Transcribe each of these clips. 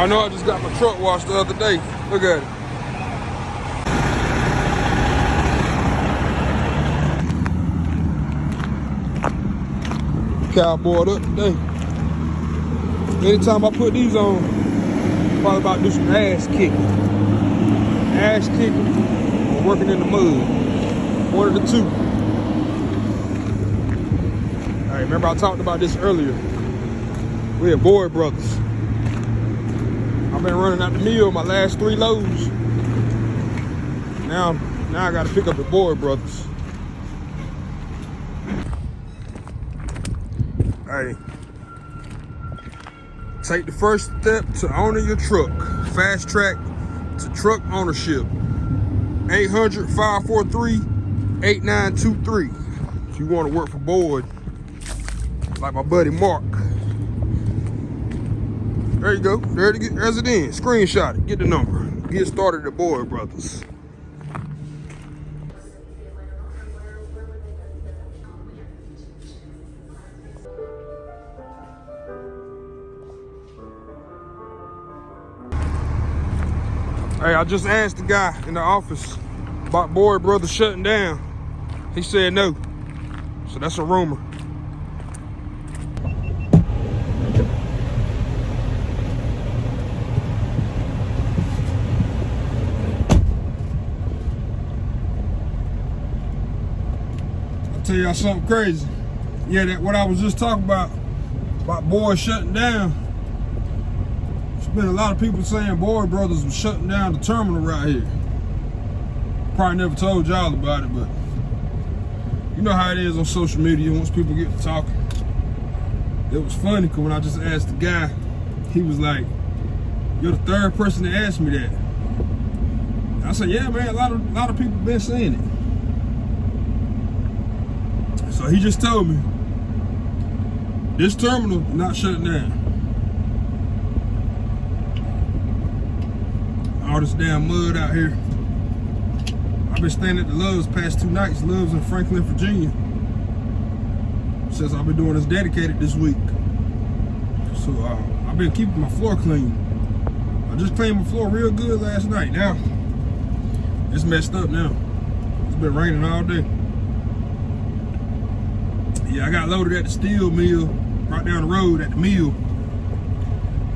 Y'all know I just got my truck washed the other day. Look at it. Cowboyed up today. Anytime I put these on, probably about to do some ass kicking. Ass kicking or working in the mud. One of the two. All right, remember I talked about this earlier. We are Boyd Brothers. I've been running out the mill my last three loads. Now, now I got to pick up the Boyd Brothers. Hey, take the first step to owning your truck. Fast track to truck ownership. 800-543-8923. If you want to work for Boyd, like my buddy Mark. There you go. There it, there's it in. Screenshot it. Get the number. Get started at Boyd Brothers. Hey, I just asked the guy in the office about Boyd Brother shutting down. He said no. So that's a rumor. Tell y'all something crazy. Yeah, that what I was just talking about, about Boyd shutting down. There's been a lot of people saying Boyd Brothers was shutting down the terminal right here. Probably never told y'all about it, but you know how it is on social media once people get to talking. It was funny because when I just asked the guy, he was like, you're the third person to ask me that. I said, yeah, man, a lot of, a lot of people been saying it. So he just told me, this terminal not shutting down. All this damn mud out here. I've been staying at the Loves past two nights, Loves in Franklin, Virginia. Since I've been doing this dedicated this week. So uh, I've been keeping my floor clean. I just cleaned my floor real good last night. Now, it's messed up now. It's been raining all day. Yeah, I got loaded at the steel mill, right down the road at the mill.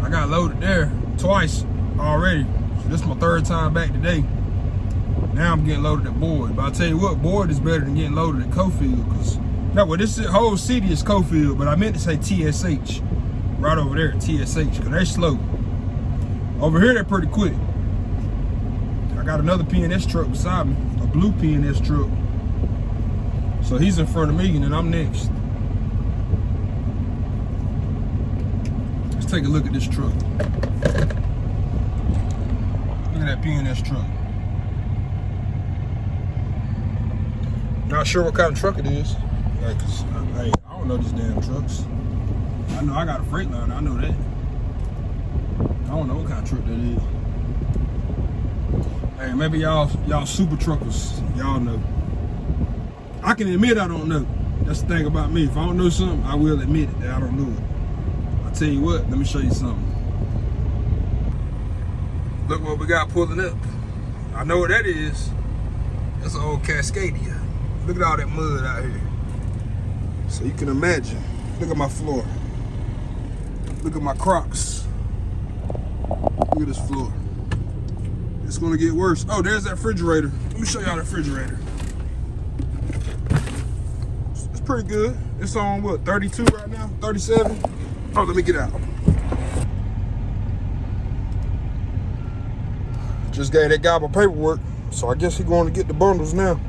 I got loaded there twice already. So this is my third time back today. Now I'm getting loaded at Boyd. But I tell you what, Boyd is better than getting loaded at Cofield. Cause no, well, this whole city is Cofield, but I meant to say TSH. Right over there at TSH, cause they're slow. Over here, they're pretty quick. I got another PNS truck beside me, a blue PNS truck. So he's in front of me and then I'm next. Let's take a look at this truck. Look at that PNS truck. Not sure what kind of truck it is. Like, I, uh, I don't know these damn trucks. I know I got a Freightliner, I know that. I don't know what kind of truck that is. Hey, maybe y'all y'all super truckers, y'all know. I can admit I don't know. That's the thing about me. If I don't know something, I will admit it that I don't know it. I tell you what, let me show you something. Look what we got pulling up. I know what that is. That's an old Cascadia. Look at all that mud out here. So you can imagine. Look at my floor. Look at my Crocs. Look at this floor. It's gonna get worse. Oh, there's that refrigerator. Let me show y'all the refrigerator. It's pretty good. It's on what, 32 right now? 37? Oh, let me get out. Just gave that guy my paperwork, so I guess he's going to get the bundles now.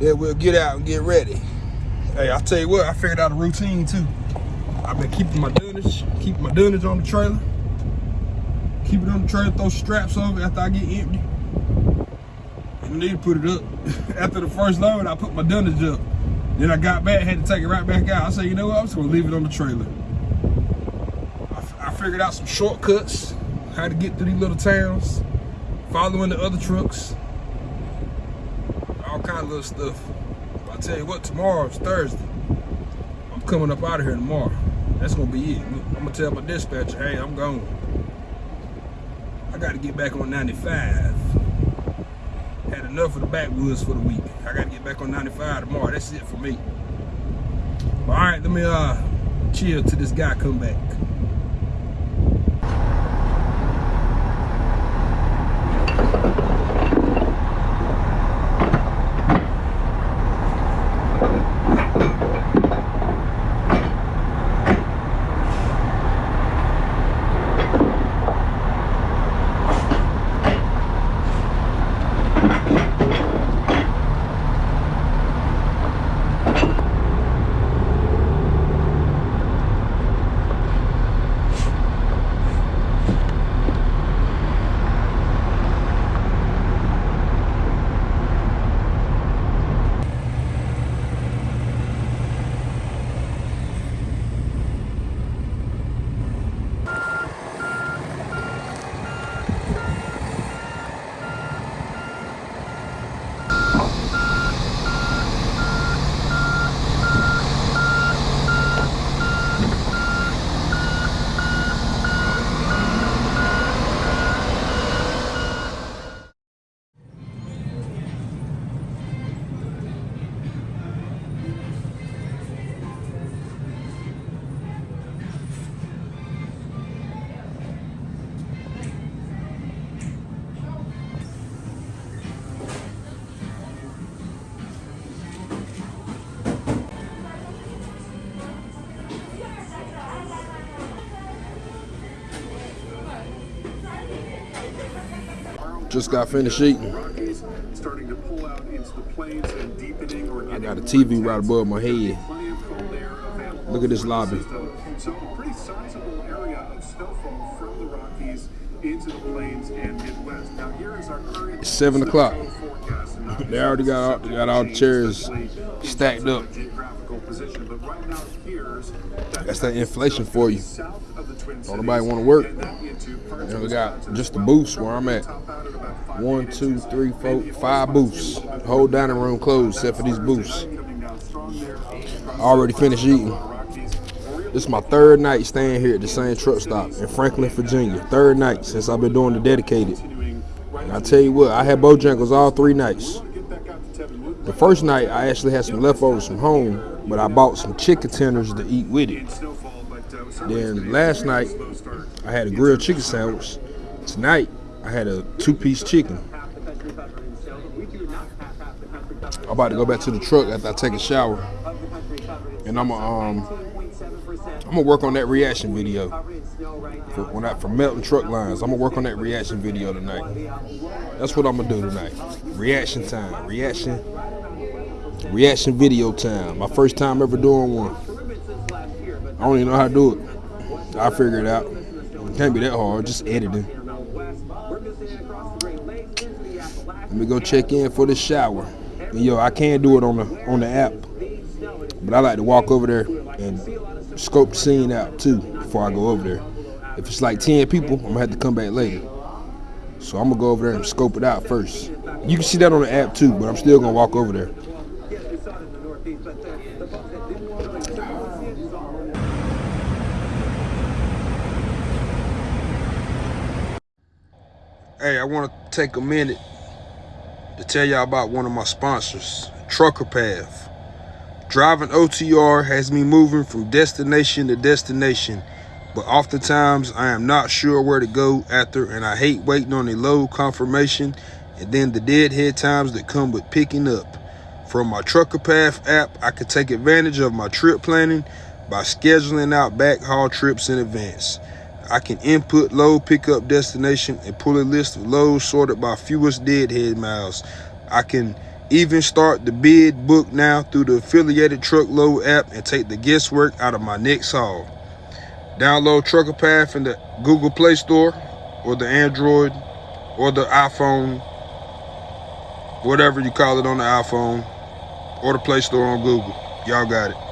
Yeah, we'll get out and get ready. Hey, I'll tell you what, I figured out a routine too. I've been keeping my dunnage, keeping my dunnage on the trailer. Keep it on the trailer, throw straps over after I get empty. Need to put it up. after the first load, I put my dunnage up. Then I got back, had to take it right back out. I said, you know what, I'm just gonna leave it on the trailer. I, I figured out some shortcuts, how to get through these little towns, following the other trucks, all kind of little stuff. I tell you what, tomorrow is Thursday. I'm coming up out of here tomorrow. That's gonna be it. I'm gonna tell my dispatcher, hey, I'm gone. I gotta get back on 95. Enough of the backwoods for the week. I gotta get back on 95 tomorrow. That's it for me. All right, let me uh chill till this guy come back. Just got finished eating. starting to pull out into the plains and deepening or I got a TV right above my head. plenty of cold air available. Look at this lobby. So a pretty sizable area of snowfall from the Rockies into the plains and Midwest. Now here is our current It's seven o'clock. They already got all, got all the chairs stacked up. geographical position, but right now it appears that That's that inflation for you. south of the Twin Don't nobody want to work. and then into parts And of we got just the booths where I'm at. One, two, three, four, five booths. Whole dining room closed except for these booths. Already finished eating. This is my third night staying here at the same truck stop in Franklin, Virginia. Third night since I've been doing the dedicated. And I tell you what, I had Bojangles all three nights. The first night I actually had some leftovers from home, but I bought some chicken tenders to eat with it. Then last night I had a grilled chicken sandwich. Tonight I had a two-piece chicken. I'm about to go back to the truck after I take a shower, and I'm um I'm gonna work on that reaction video for when I for Melton Truck Lines. I'm gonna work on that reaction video tonight. That's what I'm gonna do tonight. Reaction time. Reaction. Reaction video time. My first time ever doing one. I don't even know how to do it. I figure it out. It can't be that hard. Just editing. Let me go check in for the shower. And yo, I can't do it on the on the app, but I like to walk over there and scope the scene out too before I go over there. If it's like 10 people, I'm gonna have to come back later. So I'm gonna go over there and scope it out first. You can see that on the app too, but I'm still gonna walk over there. Hey, I want to take a minute to tell y'all about one of my sponsors, Trucker Path. Driving OTR has me moving from destination to destination, but oftentimes I am not sure where to go after, and I hate waiting on a load confirmation and then the deadhead times that come with picking up. From my Trucker Path app, I can take advantage of my trip planning by scheduling out backhaul trips in advance. I can input load pickup destination and pull a list of loads sorted by fewest deadhead miles. I can even start the bid book now through the affiliated truckload app and take the guesswork out of my next haul. Download Trucker Path in the Google Play Store or the Android or the iPhone, whatever you call it on the iPhone, or the Play Store on Google. Y'all got it.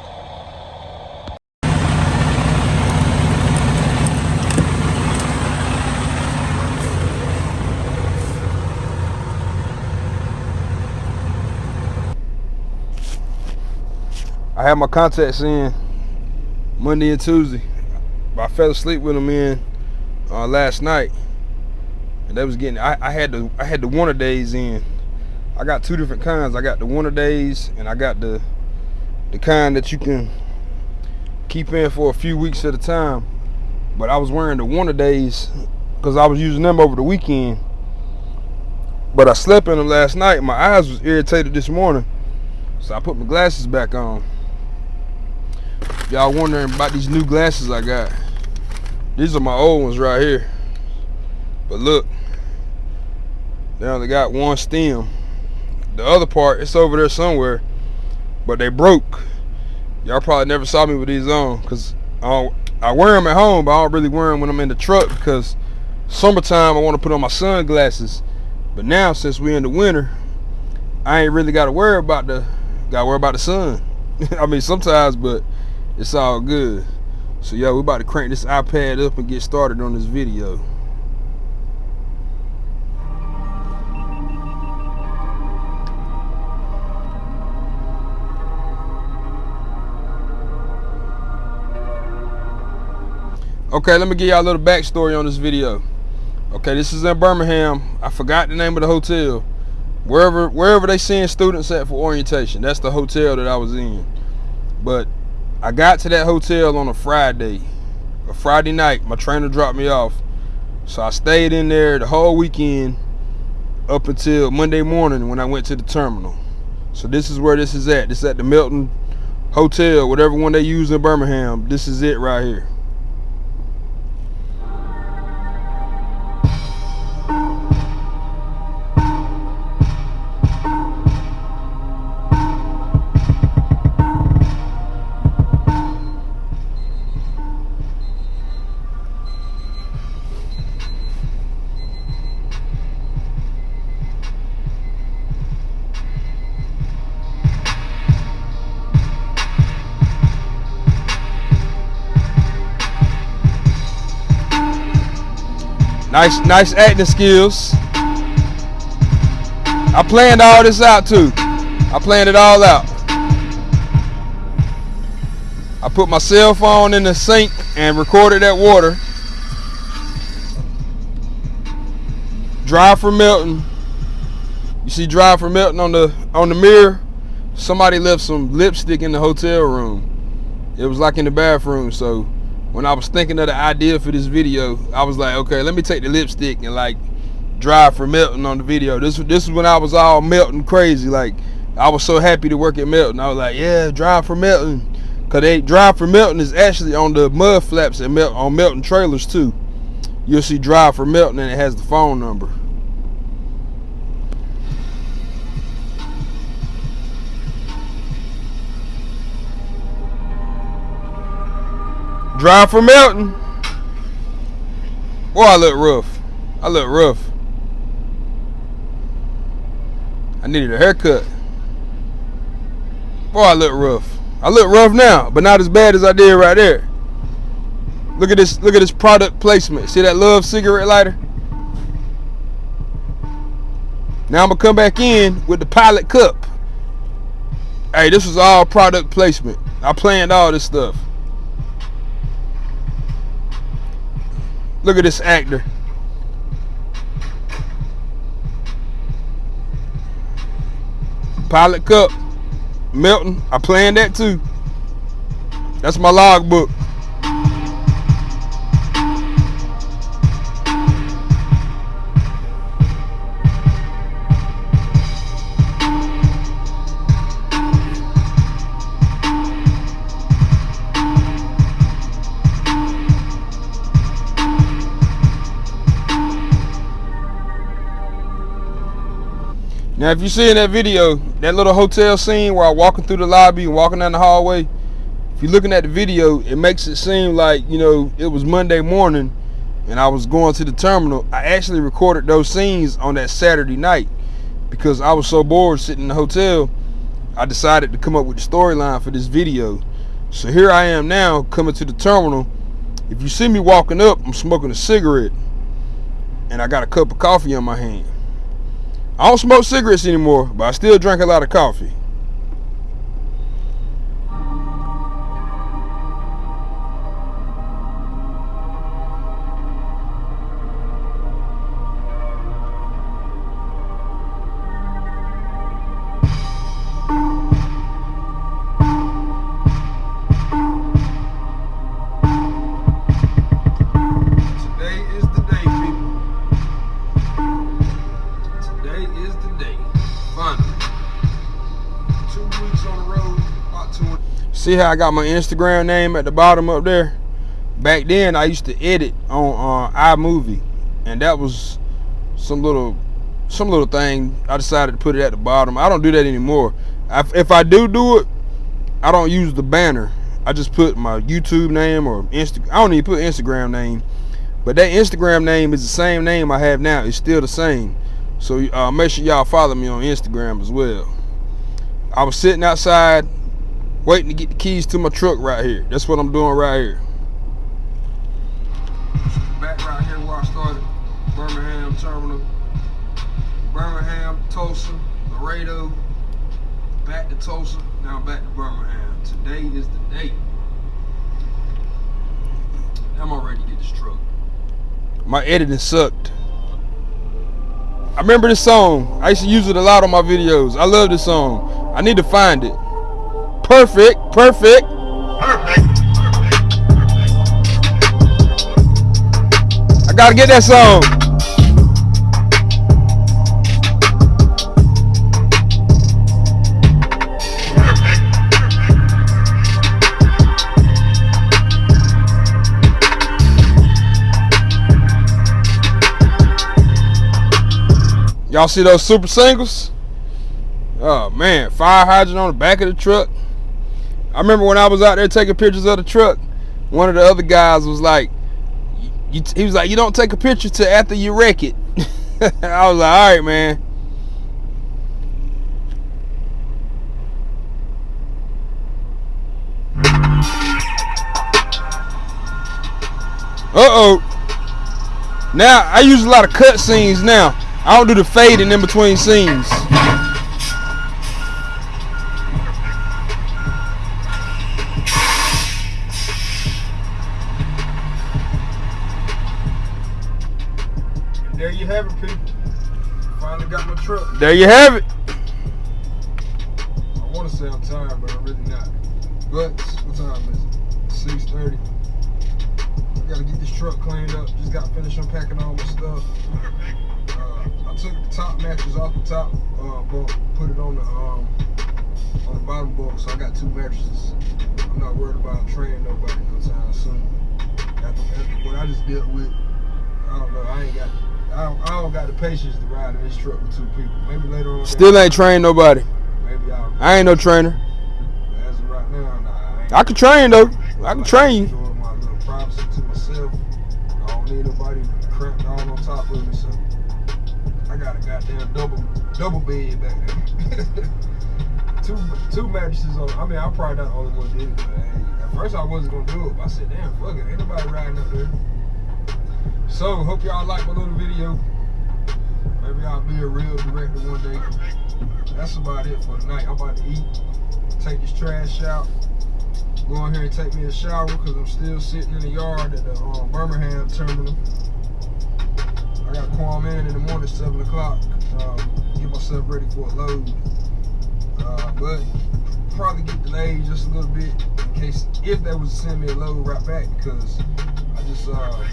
I had my contacts in. Monday and Tuesday. I fell asleep with them in uh, last night, and they was getting. I, I had the I had the winter days in. I got two different kinds. I got the winter days, and I got the the kind that you can keep in for a few weeks at a time. But I was wearing the winter days because I was using them over the weekend. But I slept in them last night. My eyes was irritated this morning, so I put my glasses back on. Y'all wondering about these new glasses I got. These are my old ones right here. But look, they only got one stem. The other part, it's over there somewhere, but they broke. Y'all probably never saw me with these on, cause I, I wear them at home, but I don't really wear them when I'm in the truck because summertime I want to put on my sunglasses. But now since we're in the winter, I ain't really got to worry about the got to worry about the sun. I mean sometimes, but it's all good. So yo, we about to crank this iPad up and get started on this video. Okay, let me give y'all a little backstory on this video. Okay, this is in Birmingham. I forgot the name of the hotel. Wherever wherever they send students at for orientation, that's the hotel that I was in. But I got to that hotel on a Friday, a Friday night. My trainer dropped me off. So I stayed in there the whole weekend up until Monday morning when I went to the terminal. So this is where this is at. This is at the Milton Hotel, whatever one they use in Birmingham. This is it right here. Nice, nice acting skills. I planned all this out too. I planned it all out. I put my cell phone in the sink and recorded that water. Drive for Melton. You see Drive for Melton on the on the mirror? Somebody left some lipstick in the hotel room. It was like in the bathroom, so when I was thinking of the idea for this video, I was like, okay, let me take the lipstick and like drive for Melton on the video. This this is when I was all Melton crazy. Like I was so happy to work at Melton. I was like, yeah, drive for Melton. Cause they drive for Melton is actually on the mud flaps and on Melton trailers too. You'll see drive for Melton and it has the phone number. Drive for Melton. Boy, I look rough. I look rough. I needed a haircut. Boy, I look rough. I look rough now, but not as bad as I did right there. Look at this, look at this product placement. See that love cigarette lighter? Now I'm gonna come back in with the pilot cup. Hey, this was all product placement. I planned all this stuff. Look at this actor. Pilot Cup. Melton. I planned that too. That's my logbook. Now, if you see in that video, that little hotel scene where I'm walking through the lobby and walking down the hallway, if you're looking at the video, it makes it seem like, you know, it was Monday morning and I was going to the terminal. I actually recorded those scenes on that Saturday night because I was so bored sitting in the hotel. I decided to come up with the storyline for this video. So here I am now coming to the terminal. If you see me walking up, I'm smoking a cigarette and I got a cup of coffee in my hand. I don't smoke cigarettes anymore, but I still drink a lot of coffee. See how I got my Instagram name at the bottom up there? Back then, I used to edit on uh, iMovie, and that was some little some little thing. I decided to put it at the bottom. I don't do that anymore. I, if I do do it, I don't use the banner. I just put my YouTube name or Insta. I don't even put Instagram name, but that Instagram name is the same name I have now. It's still the same. So uh, make sure y'all follow me on Instagram as well. I was sitting outside waiting to get the keys to my truck right here. That's what I'm doing right here. Back right here where I started, Birmingham Terminal. Birmingham, Tulsa, Laredo, back to Tulsa, now back to Birmingham. Today is the day. I'm all ready to get this truck. My editing sucked. I remember this song. I used to use it a lot on my videos. I love this song. I need to find it. Perfect, perfect. Perfect. I gotta get that song. Y'all see those super singles? Oh man, fire hydrant on the back of the truck. I remember when I was out there taking pictures of the truck, one of the other guys was like, he was like, you don't take a picture till after you wreck it. I was like, all right, man. Uh-oh. Now, I use a lot of cut scenes now. I don't do the fading in between scenes. Truck. There you have it. I want to say I'm tired, but I'm really not. But what time is it? 6:30. I gotta get this truck cleaned up. Just got finished unpacking all my stuff I took the top mattress off the top uh, bunk, put it on the um, on the bottom bunk, so I got two mattresses. I'm not worried about training nobody no time soon. After, after what I just dealt with, I don't know. I ain't got. I don't, I don't got the patience to ride in this truck with two people. Maybe later on. Still ain't trained nobody. Maybe I'll. I ain't no trainer. As of right now, nah, I, I can train though. I can train you. My little privacy to myself. I don't need nobody cramped on on top of me. So. I got a goddamn double double bed back there. two two mattresses on. I mean, I'm probably not the only one did it. But hey, at first I wasn't gonna do it, but I said, damn, fuck it, ain't nobody riding up there. So hope y'all like my little video. Maybe I'll be a real director one day. That's about it for tonight. I'm about to eat, take this trash out, go in here and take me a shower because I'm still sitting in the yard at the um, Birmingham terminal. I got to call in in the morning, 7 o'clock. Um, get myself ready for a load. Uh, but probably get delayed just a little bit in case if they was to send me a load right back because I just uh,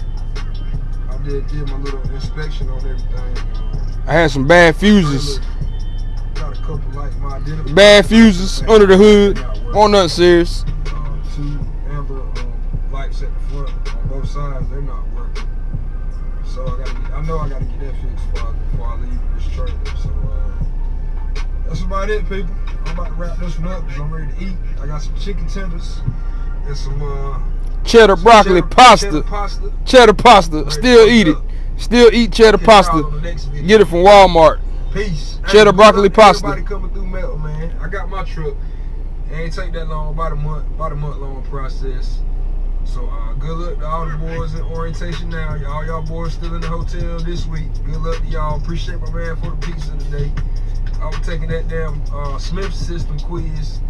I did did my little inspection on everything. I had some bad fuses. Got a couple like my bad fuses under the hood. On nothing serious. Uh, two amber um, lights at the front on both sides. They're not working. so I gotta get, I know I gotta get that fixed before I, before I leave this trailer. So uh, that's about it, people. I'm about to wrap this one up because I'm ready to eat. I got some chicken tenders and some uh, cheddar broccoli cheddar, pasta. Cheddar pasta. Cheddar pasta. Still eat it. Still eat cheddar pasta. Get it from Walmart. Peace. Cheddar hey, broccoli pasta. Everybody coming through metal, man. I got my truck. It ain't take that long, about a month, about a month long process. So uh, good luck to all the boys in orientation now. Y'all y'all boys still in the hotel this week. Good luck to y'all. Appreciate my man for the pizza today. I was taking that damn uh, Smith system quiz.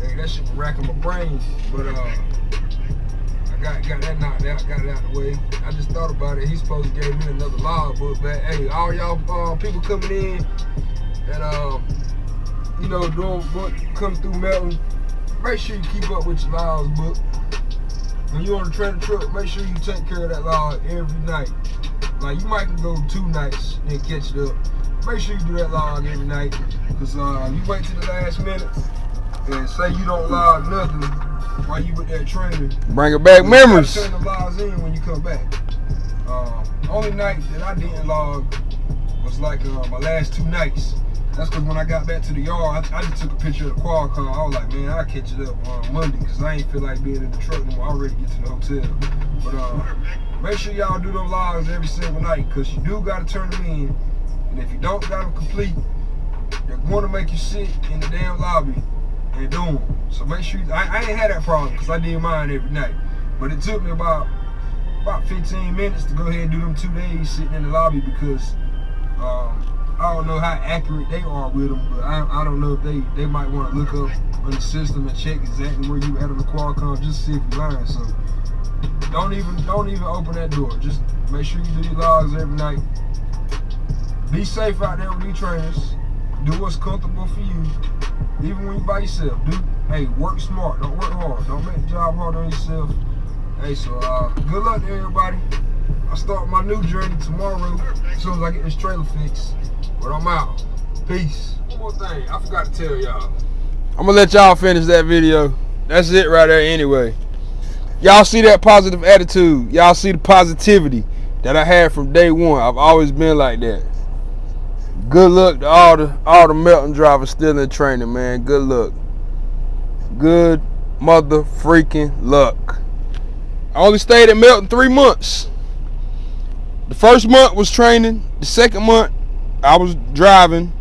Hey, that shit was racking my brain. But uh, Got got that knocked out, got it out the way. I just thought about it. He's supposed to give me another log book back. Hey, all y'all uh, people coming in and uh, you know doing what come through Melton, make sure you keep up with your laws book when you on the trailer truck, make sure you take care of that log every night. Like you might go two nights and catch it up. Make sure you do that log every night. Cause uh, you wait to the last minute, and say you don't log nothing while you with that training. Bring it back memories. Turn the logs in when you come back. Um, only night that I didn't log was like uh, my last two nights. That's because when I got back to the yard, I, I just took a picture of the Qualcomm. I was like, man, I'll catch it up on Monday because I ain't feel like being in the truck no more. I already get to the hotel. But uh, make sure y'all do those logs every single night because you do got to turn them in. And if you don't got them complete, they're going to make you sit in the damn lobby and do them. So make sure, you, I, I ain't had that problem because I did mine every night. But it took me about about 15 minutes to go ahead and do them two days sitting in the lobby because um, I don't know how accurate they are with them, but I, I don't know if they, they might want to look up on the system and check exactly where you at on the Qualcomm just to see if you're lying. So don't even don't even open that door. Just make sure you do your logs every night. Be safe out there with these trainers. Do what's comfortable for you. Even when you by yourself. Do hey, work smart. Don't work hard. Don't make the job hard on yourself. Hey, so uh, good luck to everybody. I start my new journey tomorrow as soon as I get this trailer fixed. But I'm out. Peace. One more thing, I forgot to tell y'all. I'm gonna let y'all finish that video. That's it right there anyway. Y'all see that positive attitude. Y'all see the positivity that I had from day one. I've always been like that. Good luck to all the all the Melton drivers still in training, man. Good luck. Good mother freaking luck. I only stayed at Melton three months. The first month was training. The second month, I was driving.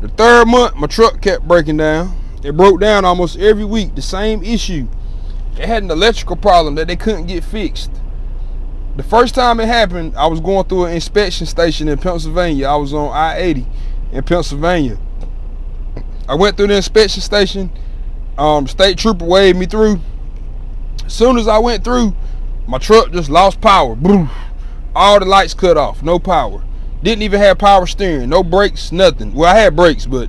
The third month, my truck kept breaking down. It broke down almost every week. The same issue. It had an electrical problem that they couldn't get fixed. The first time it happened, I was going through an inspection station in Pennsylvania. I was on I-80 in Pennsylvania. I went through the inspection station. Um, state trooper waved me through. As soon as I went through, my truck just lost power. All the lights cut off. No power. Didn't even have power steering. No brakes, nothing. Well, I had brakes, but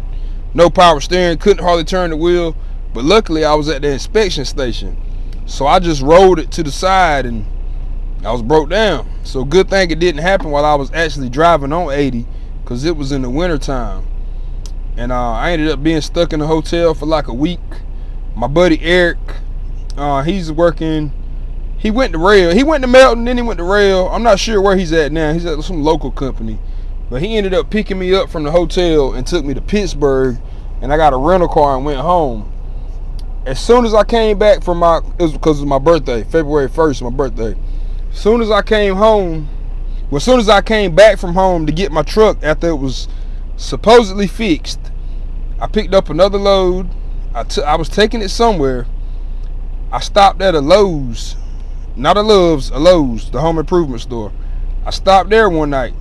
no power steering. Couldn't hardly turn the wheel. But luckily, I was at the inspection station. So I just rolled it to the side and I was broke down. So good thing it didn't happen while I was actually driving on 80 because it was in the winter time. And uh, I ended up being stuck in a hotel for like a week. My buddy Eric, uh, he's working, he went to rail. He went to Melton, then he went to rail. I'm not sure where he's at now. He's at some local company. But he ended up picking me up from the hotel and took me to Pittsburgh. And I got a rental car and went home. As soon as I came back from my, it was because it was my birthday, February 1st, my birthday soon as I came home, well, as soon as I came back from home to get my truck after it was supposedly fixed, I picked up another load. I, I was taking it somewhere. I stopped at a Lowe's, not a Love's, a Lowe's, the home improvement store. I stopped there one night.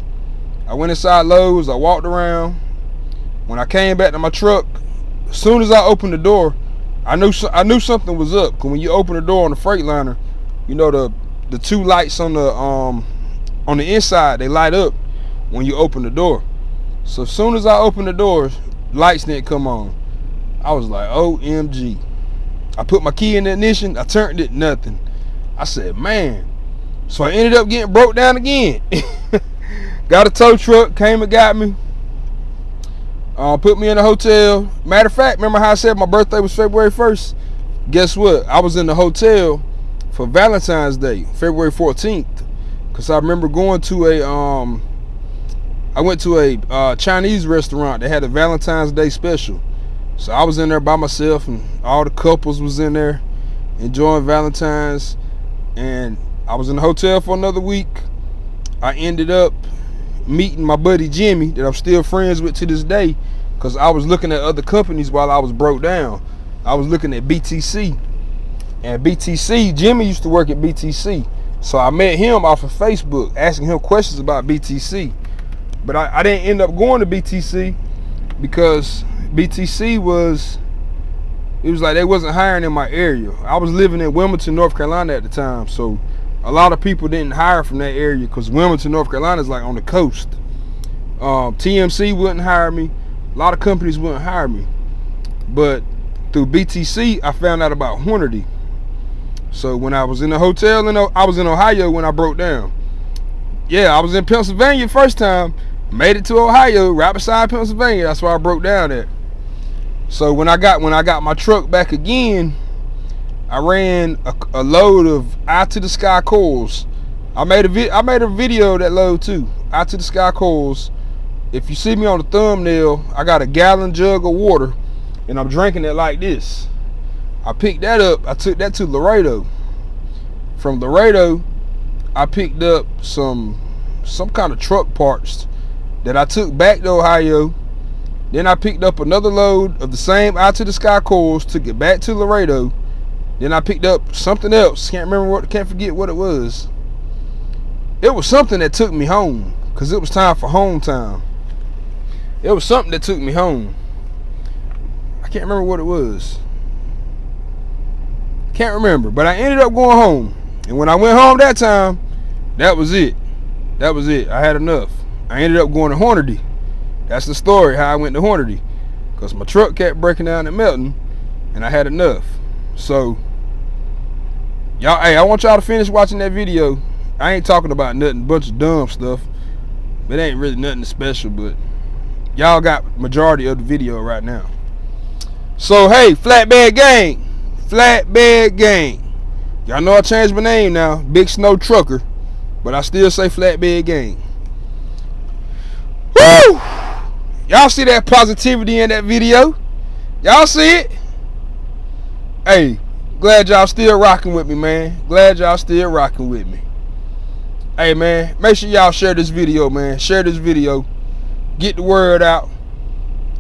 I went inside Lowe's. I walked around. When I came back to my truck, as soon as I opened the door, I knew I knew something was up. Cause when you open the door on the Freightliner, you know the the two lights on the um on the inside they light up when you open the door. So as soon as i opened the doors lights didn't come on. I was like omg i put my key in the ignition i turned it nothing. I said man. So i ended up getting broke down again. Got a tow truck came and got me. Uh, put me in a hotel. Matter of fact remember how i said my birthday was february 1st guess what? I was in the hotel for Valentine's Day, February 14th. Cause I remember going to a um I went to a uh, Chinese restaurant that had a Valentine's Day special. So I was in there by myself and all the couples was in there enjoying Valentine's and I was in the hotel for another week. I ended up meeting my buddy Jimmy that I'm still friends with to this day because I was looking at other companies while I was broke down. I was looking at BTC and BTC, Jimmy used to work at BTC. So I met him off of Facebook, asking him questions about BTC. But I, I didn't end up going to BTC because BTC was, it was like they wasn't hiring in my area. I was living in Wilmington, North Carolina at the time. So a lot of people didn't hire from that area because Wilmington, North Carolina is like on the coast. Um, TMC wouldn't hire me. A lot of companies wouldn't hire me. But through BTC, I found out about Hornady. So when I was in the hotel, and I was in Ohio when I broke down. Yeah, I was in Pennsylvania first time. Made it to Ohio, right beside Pennsylvania. That's where I broke down at. So when I got when I got my truck back again, I ran a, a load of eye to the sky coils. I made a vi- I made a video of that load too. Eye to the sky coils. If you see me on the thumbnail, I got a gallon jug of water, and I'm drinking it like this. I picked that up. I took that to Laredo. From Laredo, I picked up some some kind of truck parts that I took back to Ohio. Then I picked up another load of the same out to the sky coils, took it back to Laredo. Then I picked up something else. Can't remember what can't forget what it was. It was something that took me home. Cause it was time for home time. It was something that took me home. I can't remember what it was. Can't remember. But I ended up going home. And when I went home that time, that was it. That was it. I had enough. I ended up going to Hornady. That's the story how I went to Hornady. Because my truck kept breaking down and melting. And I had enough. So, y'all, hey, I want y'all to finish watching that video. I ain't talking about nothing, bunch of dumb stuff. It ain't really nothing special, but y'all got majority of the video right now. So, hey, Flatbed Gang. Flatbed Gang. Y'all know I changed my name now. Big Snow Trucker. But I still say Flatbed Gang. Woo! Y'all see that positivity in that video? Y'all see it? Hey, glad y'all still rocking with me, man. Glad y'all still rocking with me. Hey, man, make sure y'all share this video, man. Share this video. Get the word out.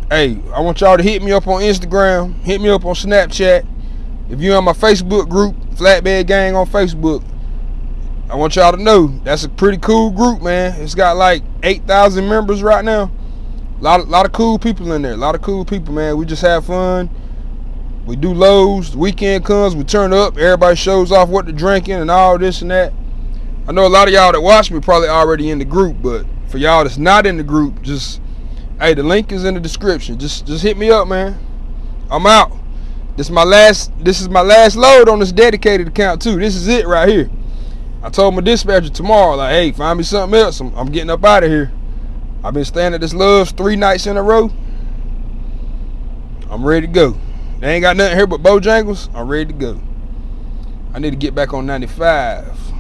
Hey, I want y'all to hit me up on Instagram. Hit me up on Snapchat. If you're on my Facebook group, Flatbed Gang on Facebook, I want y'all to know that's a pretty cool group, man. It's got like 8,000 members right now. A lot, lot of cool people in there. A lot of cool people, man. We just have fun. We do lows. The weekend comes, we turn up. Everybody shows off what they're drinking and all this and that. I know a lot of y'all that watch me probably already in the group, but for y'all that's not in the group, just hey, the link is in the description. Just just hit me up, man. I'm out. This is my last this is my last load on this dedicated account too. This is it right here. I told my dispatcher tomorrow, like, hey, find me something else. I'm, I'm getting up out of here. I've been staying at this Love's three nights in a row. I'm ready to go. They ain't got nothing here but Bojangles. I'm ready to go. I need to get back on 95.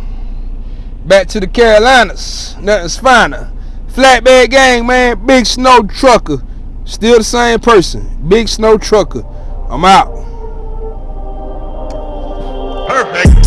Back to the Carolinas. Nothing's finer. Flatbed gang, man. Big snow trucker. Still the same person. Big snow trucker. I'm out. Perfect.